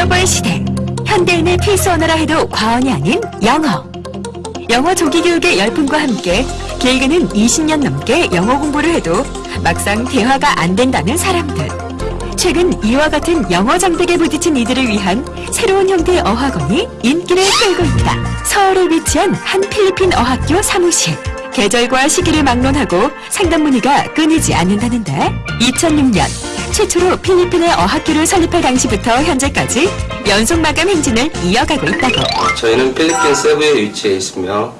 글로벌 시대. 현대인의 필수 언어라 해도 과언이 아닌 영어. 영어 조기 교육의 열풍과 함께 길게는 20년 넘게 영어 공부를 해도 막상 대화가 안 된다는 사람들. 최근 이와 같은 영어 장벽에 부딪힌 이들을 위한 새로운 형태의 어학원이 인기를 끌고 있다. 서울에 위치한 한 필리핀 어학교 사무실. 계절과 시기를 막론하고 상담 문의가 끊이지 않는다는데 2006년 최초로 필리핀의 어학교를 설립할 당시부터 현재까지 연속 마감 행진을 이어가고 있다고. 저희는 필리핀 세부에 위치해 있으며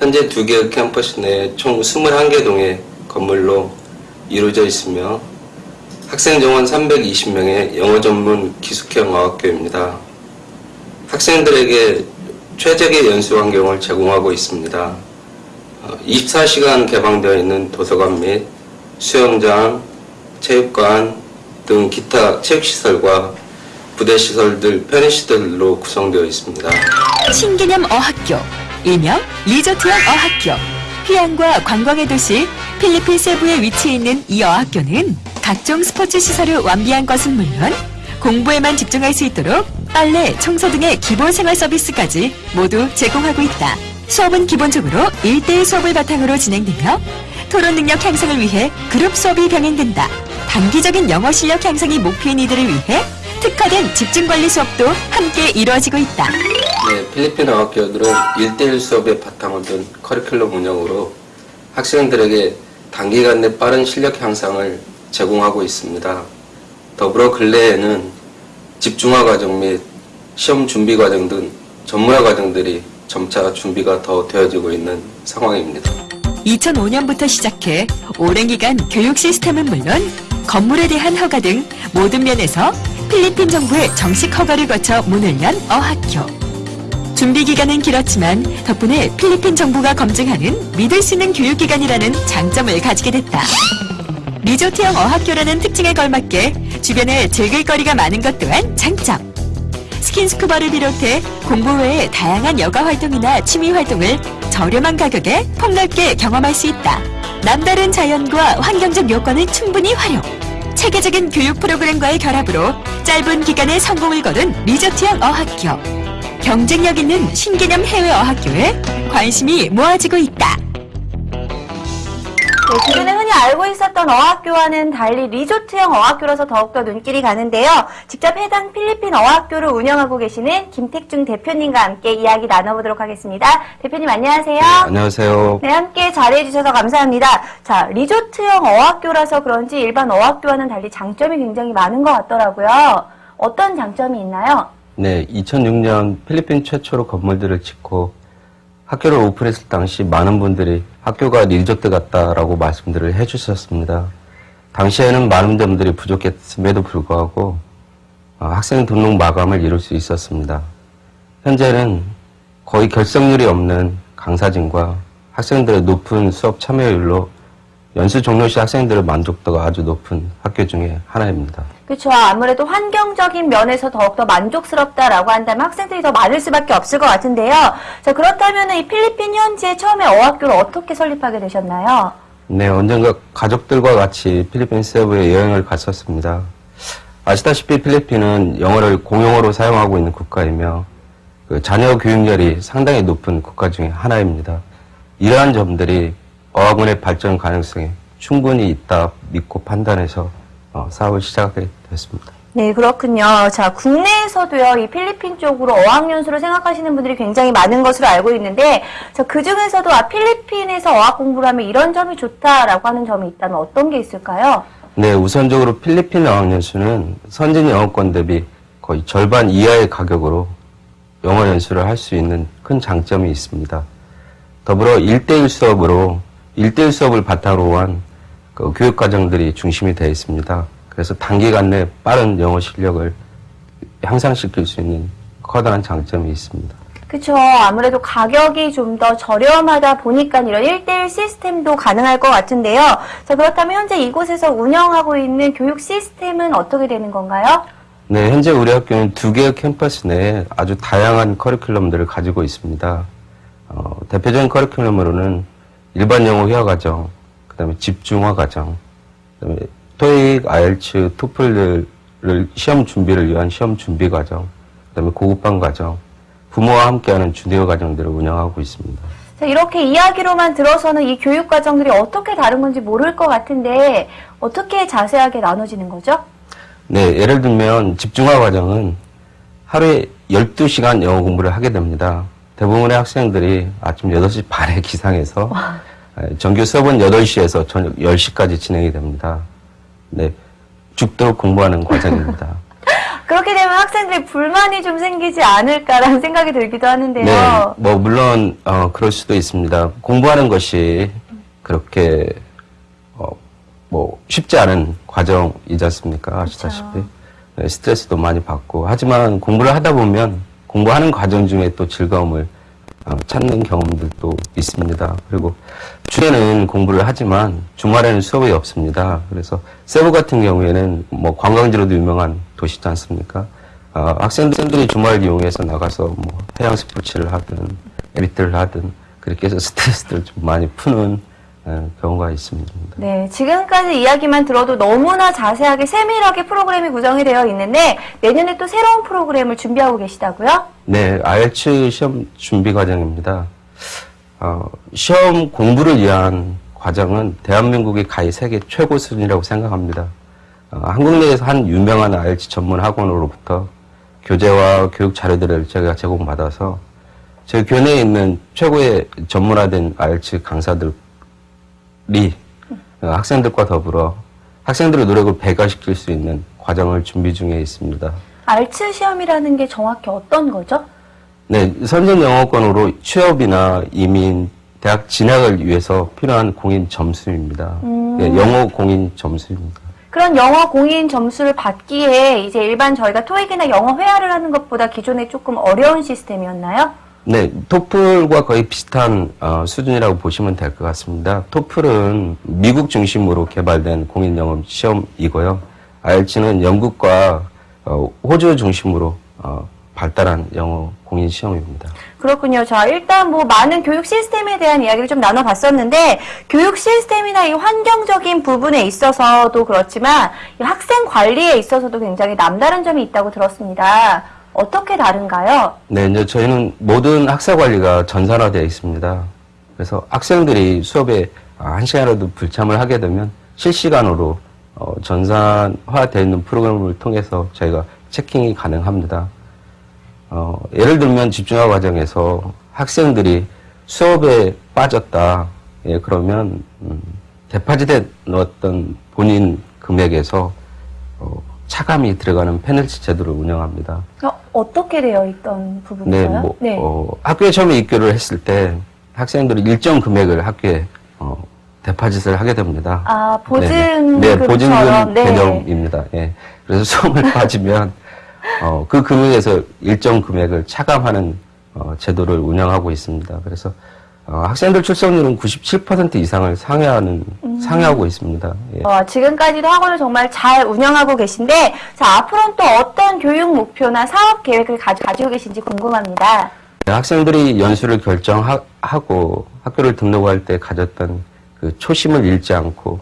현재 두 개의 캠퍼스 내에 총 21개 동의 건물로 이루어져 있으며 학생 정원 320명의 영어 전문 기숙형 어학교입니다. 학생들에게 최적의 연수 환경을 제공하고 있습니다. 24시간 개방되어 있는 도서관 및 수영장, 체육관 등 기타 체육시설과 부대시설들, 편의시설로 구성되어 있습니다. 신개념 어학교, 일명 리조트형 어학교. 휴양과 관광의 도시 필리핀 세부에 위치해 있는 이 어학교는 각종 스포츠 시설을 완비한 것은 물론 공부에만 집중할 수 있도록 빨래, 청소 등의 기본 생활 서비스까지 모두 제공하고 있다. 수업은 기본적으로 1대1 수업을 바탕으로 진행되며 토론 능력 향상을 위해 그룹 수업이 병행된다. 단기적인 영어 실력 향상이 목표인 이들을 위해 특화된 집중 관리 수업도 함께 이루어지고 있다. 네, 필리핀 어학교들은 1대1 수업에 바탕을 둔 커리큘럼 운영으로 학생들에게 단기간 내 빠른 실력 향상을 제공하고 있습니다. 더불어 근래에는 집중화 과정 및 시험 준비 과정 등 전문화 과정들이 점차 준비가 더 되어지고 있는 상황입니다. 2005년부터 시작해 오랜 기간 교육 시스템은 물론 건물에 대한 허가 등 모든 면에서 필리핀 정부의 정식 허가를 거쳐 문을 연 어학교. 준비 기간은 길었지만 덕분에 필리핀 정부가 검증하는 믿을 수 있는 교육 기관이라는 장점을 가지게 됐다. 리조트형 어학교라는 특징에 걸맞게 주변에 즐길 거리가 많은 것 또한 장점. 스킨스쿠버를 비롯해 공부 외에 다양한 여가 활동이나 취미 활동을 저렴한 가격에 폭넓게 경험할 수 있다. 남다른 자연과 환경적 요건을 충분히 활용. 체계적인 교육 프로그램과의 결합으로 짧은 기간에 성공을 거둔 리조트형 어학교. 경쟁력 있는 신개념 해외 어학교에 관심이 모아지고 있다. 네, 기존에 흔히 알고 있었던 어학교와는 달리 리조트형 어학교라서 더욱더 눈길이 가는데요. 직접 해당 필리핀 어학교를 운영하고 계시는 김택중 대표님과 함께 이야기 나눠보도록 하겠습니다. 대표님 안녕하세요. 안녕하세요. 네, 함께 자리해주셔서 감사합니다. 자, 리조트형 어학교라서 그런지 일반 어학교와는 달리 장점이 굉장히 많은 것 같더라고요. 어떤 장점이 있나요? 네, 2006년 필리핀 최초로 건물들을 짓고 학교를 오픈했을 당시 많은 분들이 학교가 리조트 같다라고 말씀들을 해주셨습니다. 당시에는 많은 점들이 부족했음에도 불구하고 어, 학생 등록 마감을 이룰 수 있었습니다. 현재는 거의 결석률이 없는 강사진과 학생들의 높은 수업 참여율로 연수 종료 시 학생들의 만족도가 아주 높은 학교 중에 하나입니다. 그렇죠. 아무래도 환경적인 면에서 더욱더 만족스럽다라고 한다면 학생들이 더 많을 수밖에 없을 것 같은데요. 자, 그렇다면 이 필리핀 현지에 처음에 어학교를 어떻게 설립하게 되셨나요? 네, 언젠가 가족들과 같이 필리핀 세부에 여행을 갔었습니다. 아시다시피 필리핀은 영어를 공용어로 사용하고 있는 국가이며 그 자녀 교육열이 상당히 높은 국가 중에 하나입니다. 이러한 점들이 어학원의 발전 가능성이 충분히 있다 믿고 판단해서 어, 사업을 시작하게 됐습니다. 네, 그렇군요. 자, 국내에서도요, 이 필리핀 쪽으로 어학연수를 생각하시는 분들이 굉장히 많은 것으로 알고 있는데, 자, 그 중에서도 아, 필리핀에서 어학 공부를 하면 이런 점이 좋다라고 하는 점이 있다면 어떤 게 있을까요? 네, 우선적으로 필리핀 어학연수는 선진 영어권 대비 거의 절반 이하의 가격으로 영어 연수를 할 수 있는 큰 장점이 있습니다. 더불어 1대1 수업으로 1대1 수업을 바탕으로 한 그 교육 과정들이 중심이 되어 있습니다. 그래서 단기간 내 빠른 영어 실력을 향상시킬 수 있는 커다란 장점이 있습니다. 그쵸. 아무래도 가격이 좀 더 저렴하다 보니까 이런 1대1 시스템도 가능할 것 같은데요. 자, 그렇다면 현재 이곳에서 운영하고 있는 교육 시스템은 어떻게 되는 건가요? 네, 현재 우리 학교는 두 개의 캠퍼스 내에 아주 다양한 커리큘럼들을 가지고 있습니다. 어, 대표적인 커리큘럼으로는 일반 영어 회화 과정, 그 다음에 집중화 과정, 그 다음에 토익, 아이엘츠, 토플을 시험 준비를 위한 시험 준비 과정, 그 다음에 고급반 과정, 부모와 함께하는 주니어 과정들을 운영하고 있습니다. 자, 이렇게 이야기로만 들어서는 이 교육 과정들이 어떻게 다른 건지 모를 것 같은데 어떻게 자세하게 나눠지는 거죠? 네, 예를 들면 집중화 과정은 하루에 12시간 영어 공부를 하게 됩니다. 대부분의 학생들이 아침 8시 반에 기상해서 에, 정규 수업은 8시에서 저녁 10시까지 진행이 됩니다. 네, 죽도록 공부하는 과정입니다. 그렇게 되면 학생들이 불만이 좀 생기지 않을까라는 생각이 들기도 하는데요. 네, 뭐 물론 어, 그럴 수도 있습니다. 공부하는 것이 그렇게 어, 뭐 쉽지 않은 과정이지 않습니까? 아시다시피 네, 스트레스도 많이 받고 하지만 공부를 하다 보면 공부하는 과정 중에 또 즐거움을 어, 찾는 경험들도 있습니다. 그리고 주에는 공부를 하지만 주말에는 수업이 없습니다. 그래서 세부 같은 경우에는 뭐 관광지로도 유명한 도시지 않습니까? 어, 학생들이 주말을 이용해서 나가서 뭐 해양 스포츠를 하든 에리트를 하든 그렇게 해서 스트레스를 좀 많이 푸는 어, 경우가 있습니다. 네, 지금까지 이야기만 들어도 너무나 자세하게 세밀하게 프로그램이 구성이 되어 있는데 내년에 또 새로운 프로그램을 준비하고 계시다고요? 네, 아이엘츠 시험 준비 과정입니다. 어, 시험 공부를 위한 과정은 대한민국의 가히 세계 최고 수준이라고 생각합니다. 어, 한국 내에서 한 유명한 아이엘츠 전문 학원으로부터 교재와 교육 자료들을 제가 제공받아서 저희 교내에 있는 최고의 전문화된 강사들이 어, 학생들과 더불어 학생들의 노력을 배가시킬 수 있는 과정을 준비 중에 있습니다. 알츠 시험이라는 게 정확히 어떤 거죠? 네, 선전 영어권으로 취업이나 이민, 대학 진학을 위해서 필요한 공인 점수입니다. 음. 예, 영어 공인 점수입니다. 그런 영어 공인 점수를 받기에 이제 일반 저희가 토익이나 영어 회화를 하는 것보다 기존에 조금 어려운 시스템이었나요? 네, 토플과 거의 비슷한 어, 수준이라고 보시면 될 것 같습니다. 토플은 미국 중심으로 개발된 공인 영어 시험이고요. IELTS는 영국과 어, 호주 중심으로 어, 발달한 영어 공인 시험입니다. 그렇군요. 자, 일단 뭐 많은 교육 시스템에 대한 이야기를 좀 나눠봤었는데 교육 시스템이나 이 환경적인 부분에 있어서도 그렇지만 이 학생 관리에 있어서도 굉장히 남다른 점이 있다고 들었습니다. 어떻게 다른가요? 네, 이제 저희는 모든 학사 관리가 전산화되어 있습니다. 그래서 학생들이 수업에 아, 한 시간이라도 불참을 하게 되면 실시간으로 어, 전산화되어 있는 프로그램을 통해서 저희가 체킹이 가능합니다. 어, 예를 들면 집중화 과정에서 학생들이 수업에 빠졌다. 예, 그러면 음, 데파짓에 넣었던 본인 금액에서 어, 차감이 들어가는 페널티 제도를 운영합니다. 어, 어떻게 되어 있던 부분인가요? 네, 뭐, 어, 학교에 처음에 입교를 했을 때 학생들이 일정 금액을 학교에 어, 데파짓을 하게 됩니다. 아, 네네. 네, 보증금처럼. 보증금 네. 개념입니다. 예. 그래서 수험을 빠지면 어, 그 금액에서 일정 금액을 차감하는 어, 제도를 운영하고 있습니다. 그래서 어, 학생들 출석률은 97% 이상을 상회하는 음. 상회하고 있습니다. 예. 어, 지금까지도 학원을 정말 잘 운영하고 계신데, 자, 앞으로는 또 어떤 교육 목표나 사업 계획을 가, 가지고 계신지 궁금합니다. 네, 학생들이 연수를 결정하고 학교를 등록할 때 가졌던 그 초심을 잃지 않고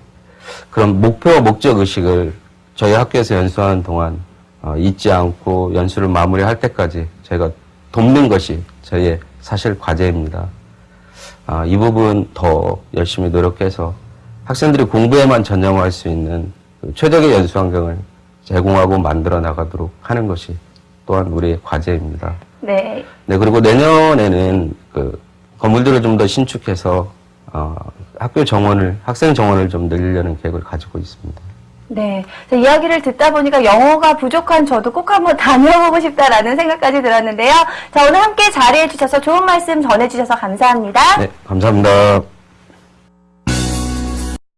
그런 목표와 목적 의식을 저희 학교에서 연수하는 동안 어, 잊지 않고 연수를 마무리할 때까지 저희가 돕는 것이 저희의 사실 과제입니다. 아, 이 부분 더 열심히 노력해서 학생들이 공부에만 전념할 수 있는 그 최적의 연수 환경을 제공하고 만들어 나가도록 하는 것이 또한 우리의 과제입니다. 네. 네, 그리고 내년에는 그 건물들을 좀 더 신축해서 어, 학교 정원을 학생 정원을 좀 늘리려는 계획을 가지고 있습니다. 네. 자, 이야기를 듣다 보니까 영어가 부족한 저도 꼭 한번 다녀보고 싶다라는 생각까지 들었는데요. 자, 오늘 함께 자리해 주셔서 좋은 말씀 전해 주셔서 감사합니다. 네, 감사합니다.